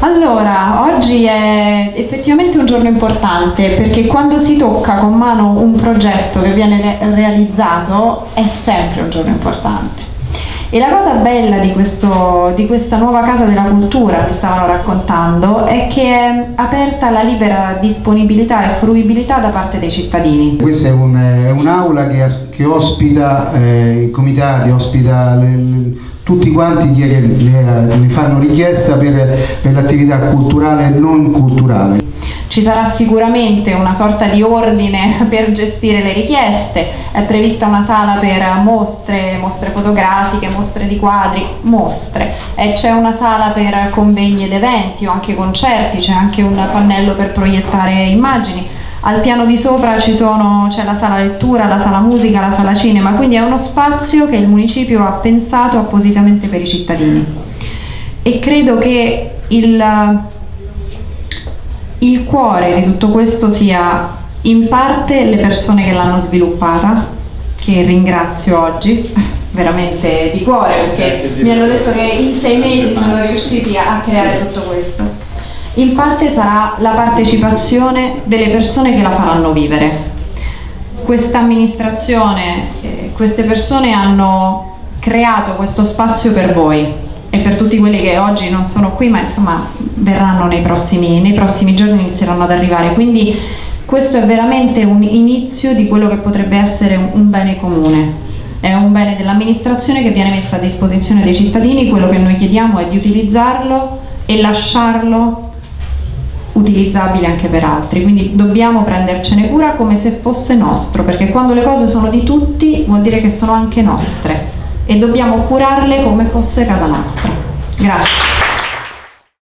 Allora, oggi è effettivamente un giorno importante perché quando si tocca con mano un progetto che viene re realizzato è sempre un giorno importante. E la cosa bella di, questo, di, questa nuova casa della cultura che stavano raccontando è che è aperta alla libera disponibilità e fruibilità da parte dei cittadini. Questa è un'aula un che, che, ospita eh, i comitati, ospita le, le, tutti quanti ne fanno richiesta per, per l'attività culturale e non culturale. Ci sarà sicuramente una sorta di ordine per gestire le richieste, è prevista una sala per mostre, mostre fotografiche, mostre di quadri, mostre, c'è una sala per convegni ed eventi o anche concerti, c'è anche un pannello per proiettare immagini al piano di sopra c'è la sala lettura, la sala musica, la sala cinema, quindi è uno spazio che il municipio ha pensato appositamente per i cittadini. E credo che il, il cuore di tutto questo sia in parte le persone che l'hanno sviluppata, che ringrazio oggi, veramente di cuore, perché mi hanno detto che in sei mesi sono riusciti a creare tutto questo in parte sarà la partecipazione delle persone che la faranno vivere. Questa amministrazione, eh, queste persone hanno creato questo spazio per voi e per tutti quelli che oggi non sono qui ma insomma verranno nei prossimi, nei prossimi giorni inizieranno ad arrivare. Quindi questo è veramente un inizio di quello che potrebbe essere un, bene comune. È un bene dell'amministrazione che viene messo a disposizione dei cittadini. Quello che noi chiediamo è di utilizzarlo e lasciarlo utilizzabile anche per altri, quindi dobbiamo prendercene cura come se fosse nostro, perché quando le cose sono di tutti vuol dire che sono anche nostre e dobbiamo curarle come fosse casa nostra. Grazie.